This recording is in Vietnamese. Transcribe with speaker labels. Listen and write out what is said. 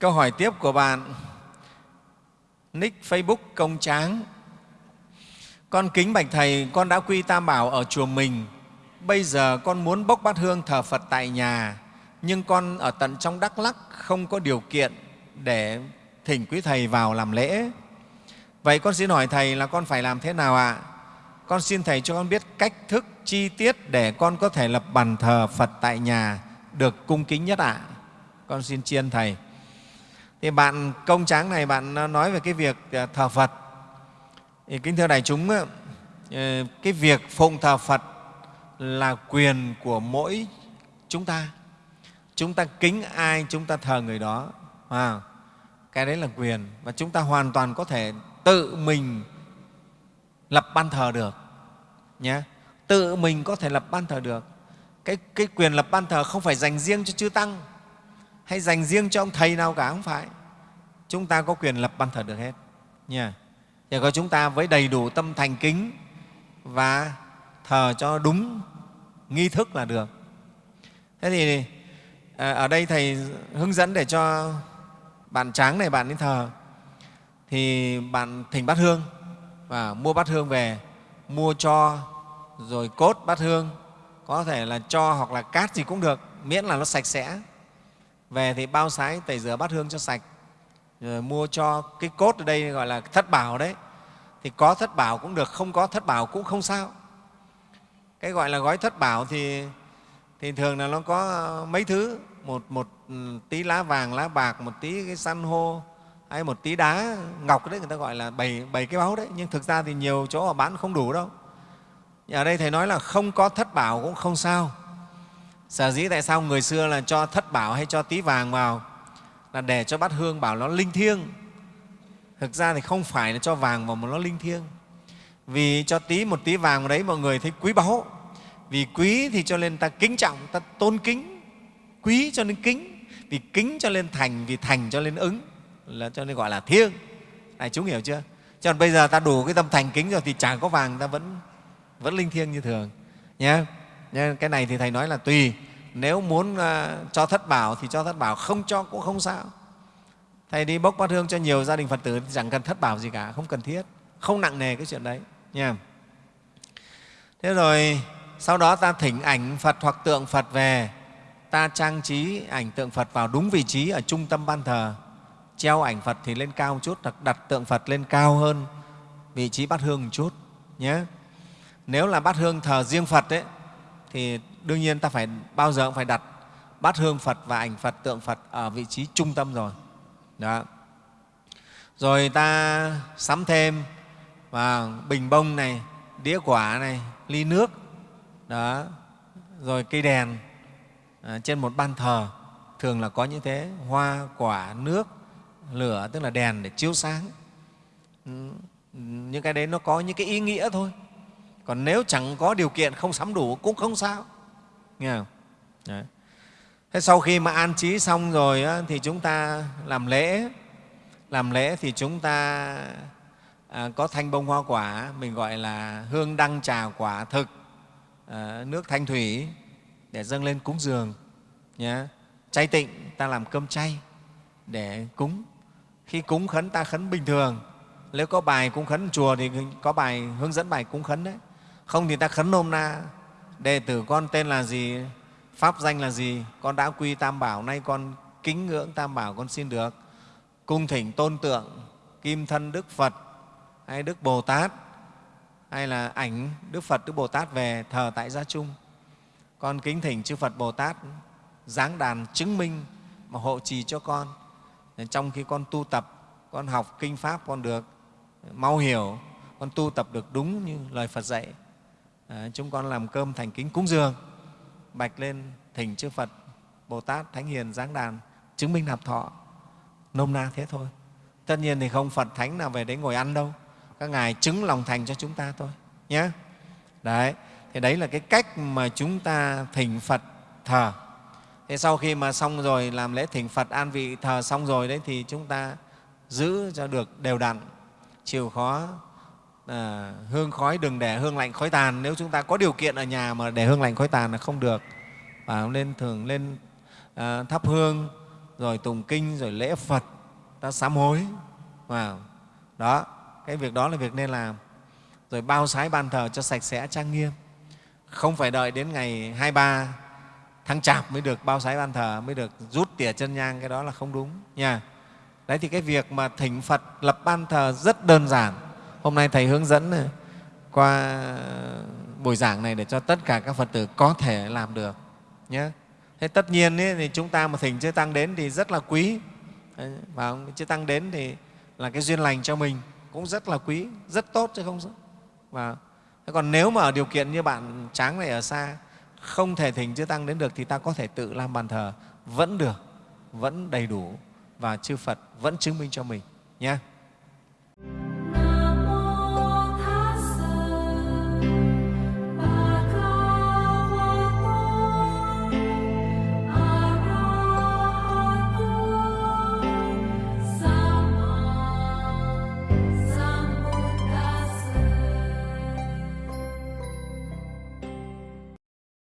Speaker 1: Câu hỏi tiếp của bạn nick Facebook Công Tráng. Con kính bạch Thầy, con đã quy Tam Bảo ở chùa mình. Bây giờ con muốn bốc bát hương thờ Phật tại nhà, nhưng con ở tận trong Đắk Lắc không có điều kiện để thỉnh quý Thầy vào làm lễ. Vậy con xin hỏi Thầy là con phải làm thế nào ạ? À? Con xin Thầy cho con biết cách thức chi tiết để con có thể lập bàn thờ Phật tại nhà được cung kính nhất ạ. À? Con xin chiên Thầy. Thì bạn công tráng này, bạn nói về cái việc à, thờ Phật. Thì kính thưa đại chúng, ờ, cái việc phụng thờ Phật là quyền của mỗi chúng ta. Chúng ta kính ai, chúng ta thờ người đó. À, cái đấy là quyền và chúng ta hoàn toàn có thể tự mình lập ban thờ được nhé tự mình có thể lập ban thờ được cái, cái quyền lập ban thờ không phải dành riêng cho chư tăng hay dành riêng cho ông thầy nào cả, không phải. Chúng ta có quyền lập ban thờ được hết. Nha. Thì có chúng ta với đầy đủ tâm thành kính và thờ cho đúng nghi thức là được. Thế thì à, ở đây thầy hướng dẫn để cho bạn tráng này bạn đi thờ. Thì bạn thỉnh bát hương và mua bát hương về, mua cho rồi cốt bát hương. Có thể là cho hoặc là cát gì cũng được, miễn là nó sạch sẽ về thì bao sái tẩy rửa bát hương cho sạch rồi mua cho cái cốt ở đây gọi là thất bảo đấy. Thì có thất bảo cũng được không có thất bảo cũng không sao. Cái gọi là gói thất bảo thì thì thường là nó có mấy thứ một, một ừ, tí lá vàng lá bạc một tí cái san hô hay một tí đá ngọc đấy người ta gọi là bảy, bảy cái báu đấy. Nhưng thực ra thì nhiều chỗ họ bán không đủ đâu. Ở đây thầy nói là không có thất bảo cũng không sao sở dĩ tại sao người xưa là cho thất bảo hay cho tí vàng vào? Là để cho bát hương bảo nó linh thiêng. Thực ra thì không phải là cho vàng vào mà nó linh thiêng. Vì cho tí một tí vàng vào đấy mọi người thấy quý báu. Vì quý thì cho nên ta kính trọng, ta tôn kính. Quý cho nên kính, vì kính cho nên thành, vì thành cho nên ứng, là cho nên gọi là thiêng. Này chúng hiểu chưa? Cho nên bây giờ ta đủ cái tâm thành kính rồi thì chẳng có vàng, ta vẫn vẫn linh thiêng như thường nhé cái này thì thầy nói là tùy. Nếu muốn uh, cho thất bảo thì cho thất bảo không cho cũng không sao. Thầy đi bốc bát hương cho nhiều gia đình phật tử thì chẳng cần thất bảo gì cả không cần thiết không nặng nề cái chuyện đấy nha. Thế rồi sau đó ta thỉnh ảnh phật hoặc tượng phật về. Ta trang trí ảnh tượng phật vào đúng vị trí ở trung tâm ban thờ. Treo ảnh phật thì lên cao một chút hoặc đặt tượng phật lên cao hơn vị trí bát hương một chút nhé. Nếu là bát hương thờ riêng phật ấy, thì đương nhiên ta phải bao giờ cũng phải đặt bát hương phật và ảnh phật tượng phật ở vị trí trung tâm rồi. Đó. Rồi ta sắm thêm và bình bông này đĩa quả này ly nước đó. Rồi cây đèn à, trên một ban thờ. Thường là có như thế hoa quả nước lửa tức là đèn để chiếu sáng. Ừ, những cái đấy nó có những cái ý nghĩa thôi còn nếu chẳng có điều kiện không sắm đủ cũng không sao. Nghe không? Đấy. thế sau khi mà an trí xong rồi á, thì chúng ta làm lễ. Làm lễ thì chúng ta à, có thanh bông hoa quả mình gọi là hương đăng trà quả thực à, nước thanh thủy để dâng lên cúng dường nhé chay tịnh ta làm cơm chay để cúng. Khi cúng khấn ta khấn bình thường. Nếu có bài cúng khấn chùa thì có bài hướng dẫn bài cúng khấn đấy không thì ta khấn nôm na. Đệ tử con tên là gì? Pháp danh là gì? Con đã quy tam bảo, nay con kính ngưỡng tam bảo con xin được. Cung thỉnh tôn tượng, kim thân đức phật, hay đức bồ tát, hay là ảnh đức phật, đức bồ tát về thờ tại gia chung. Con kính thỉnh chư phật bồ tát, giáng đàn chứng minh mà hộ trì cho con. Trong khi con tu tập, con học kinh pháp, con được mau hiểu, con tu tập được đúng như lời phật dạy à, chúng con làm cơm thành kính cúng dường bạch lên thỉnh chư phật bồ tát thánh hiền giáng đàn chứng minh nạp thọ nôm na thế thôi. Tất nhiên thì không phật thánh nào về đấy ngồi ăn đâu các ngài chứng lòng thành cho chúng ta thôi nhé đấy thì đấy là cái cách mà chúng ta thỉnh phật thờ. Thế sau khi mà xong rồi làm lễ thỉnh phật an vị thờ xong rồi đấy thì chúng ta giữ cho được đều đặn chịu khó à, hương khói đừng để hương lạnh khói tàn. Nếu chúng ta có điều kiện ở nhà mà để hương lạnh khói tàn là không được. Và nên thường lên à, thắp hương rồi tùng kinh rồi lễ phật ta sám hối. Vào đó cái việc đó là việc nên làm. Rồi bao sái ban thờ cho sạch sẽ trang nghiêm. Không phải đợi đến ngày 23 tháng chạp mới được bao sái ban thờ mới được rút tỉa chân nhang cái đó là không đúng nha. Đấy thì cái việc mà thỉnh phật lập ban thờ rất đơn giản hôm nay thầy hướng dẫn ờ, qua buổi giảng này để cho tất cả các phật tử có thể làm được nhé. Thế tất nhiên ấy, thì chúng ta mà thỉnh chư tăng đến thì rất là quý. Và chư tăng đến thì là cái duyên lành cho mình cũng rất là quý rất tốt chứ không và thế còn nếu mà ở điều kiện như bạn tráng này ở xa không thể thỉnh chư tăng đến được thì ta có thể tự làm bàn thờ vẫn được vẫn đầy đủ và chư phật vẫn chứng minh cho mình nhé.